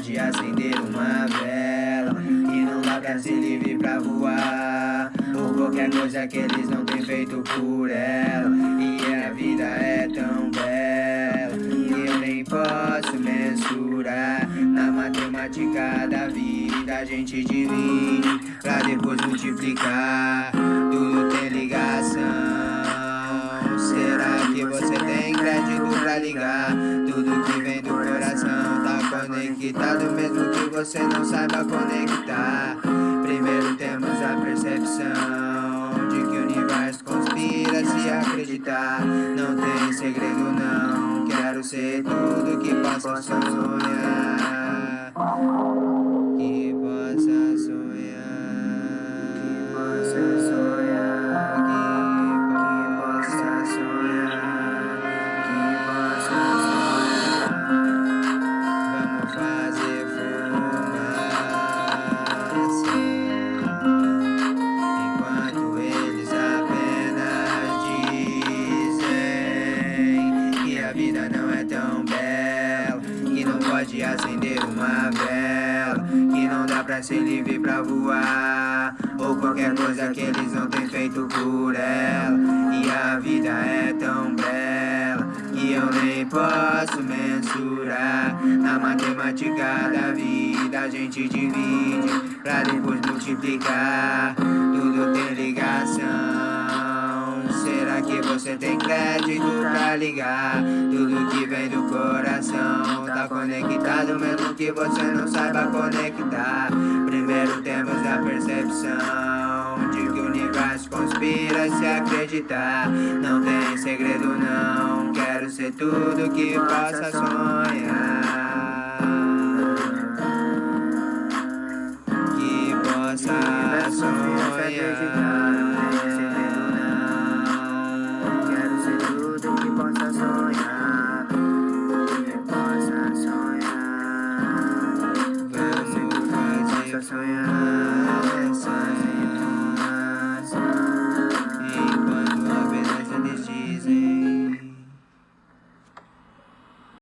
Pode acender uma vela E não pra ser livre pra voar. Ou qualquer coisa que eles não têm feito por ela. E a vida é tão bela Que eu nem posso mensurar. Na matemática da vida a gente divide Pra depois multiplicar. Tudo tem ligação. Será que você tem crédito pra ligar? Tudo que vem do conectado Mesmo que você não saiba conectar. Primeiro temos a percepção De que o universo conspira se acreditar. Não tem segredo não. Quero ser tudo que possa sonhar a vida não é tão bela Que não pode acender uma vela Que não dá pra ser livre pra voar Ou qualquer coisa que eles não têm feito por ela. E a vida é tão bela Que eu nem posso mensurar Na matemática da vida a gente divide Pra depois multiplicar você tem crédito pra ligar? Tudo que vem do coração Tá conectado mesmo que você não saiba conectar. Primeiro temos a percepção De que o universo conspira se acreditar. Não tem segredo não. Quero ser tudo que possa sonhar